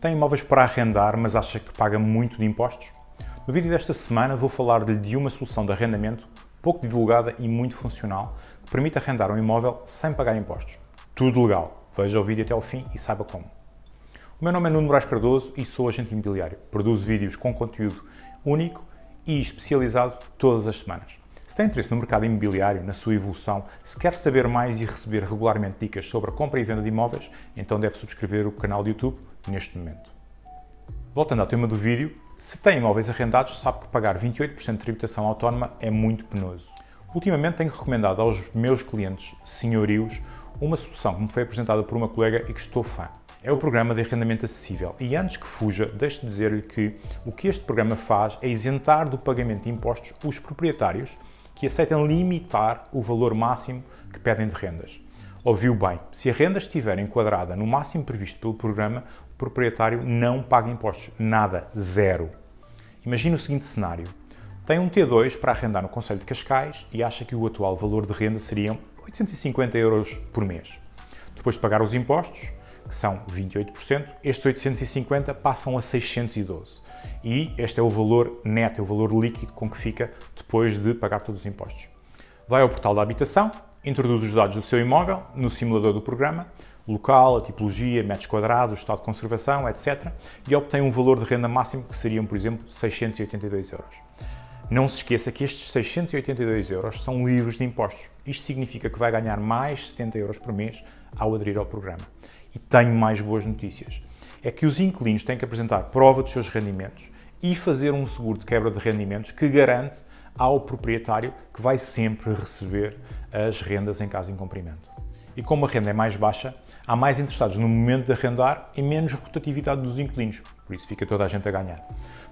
Tem imóveis para arrendar, mas acha que paga muito de impostos? No vídeo desta semana vou falar-lhe de uma solução de arrendamento pouco divulgada e muito funcional que permite arrendar um imóvel sem pagar impostos. Tudo legal. Veja o vídeo até ao fim e saiba como. O meu nome é Nuno Moraes Cardoso e sou agente imobiliário. Produzo vídeos com conteúdo único e especializado todas as semanas. Tem interesse no mercado imobiliário, na sua evolução, se quer saber mais e receber regularmente dicas sobre a compra e venda de imóveis, então deve subscrever o canal de YouTube neste momento. Voltando ao tema do vídeo, se tem imóveis arrendados, sabe que pagar 28% de tributação autónoma é muito penoso. Ultimamente tenho recomendado aos meus clientes senhorios uma solução que me foi apresentada por uma colega e que estou fã. É o programa de arrendamento acessível. E antes que fuja, deixe-me dizer-lhe que o que este programa faz é isentar do pagamento de impostos os proprietários que aceitam limitar o valor máximo que pedem de rendas. Ouviu bem, se a renda estiver enquadrada no máximo previsto pelo programa, o proprietário não paga impostos, nada, zero. Imagine o seguinte cenário. Tem um T2 para arrendar no Conselho de Cascais e acha que o atual valor de renda seriam 850 euros por mês. Depois de pagar os impostos, que são 28%, estes 850 passam a 612. E este é o valor neto, é o valor líquido com que fica depois de pagar todos os impostos. Vai ao portal da habitação, introduz os dados do seu imóvel no simulador do programa, local, a tipologia, metros quadrados, estado de conservação, etc. e obtém um valor de renda máximo que seriam, por exemplo, 682 euros. Não se esqueça que estes 682 euros são livres de impostos. Isto significa que vai ganhar mais 70 euros por mês ao aderir ao programa. E tenho mais boas notícias. É que os inquilinos têm que apresentar prova dos seus rendimentos e fazer um seguro de quebra de rendimentos que garante ao proprietário que vai sempre receber as rendas em caso de incumprimento. E como a renda é mais baixa, há mais interessados no momento de arrendar e menos rotatividade dos inquilinos, por isso fica toda a gente a ganhar.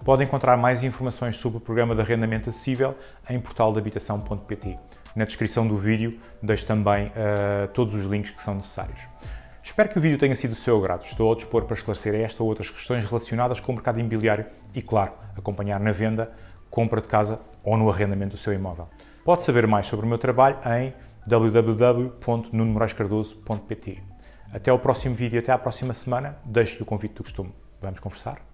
Pode encontrar mais informações sobre o programa de arrendamento acessível em portaldehabitação.pt. Na descrição do vídeo deixo também uh, todos os links que são necessários. Espero que o vídeo tenha sido do seu agrado. Estou ao dispor para esclarecer esta ou outras questões relacionadas com o mercado imobiliário e, claro, acompanhar na venda, compra de casa ou no arrendamento do seu imóvel. Pode saber mais sobre o meu trabalho em www.nunomoraescardoso.pt. Até ao próximo vídeo, até à próxima semana. Deixo-lhe o convite do costume. Vamos conversar?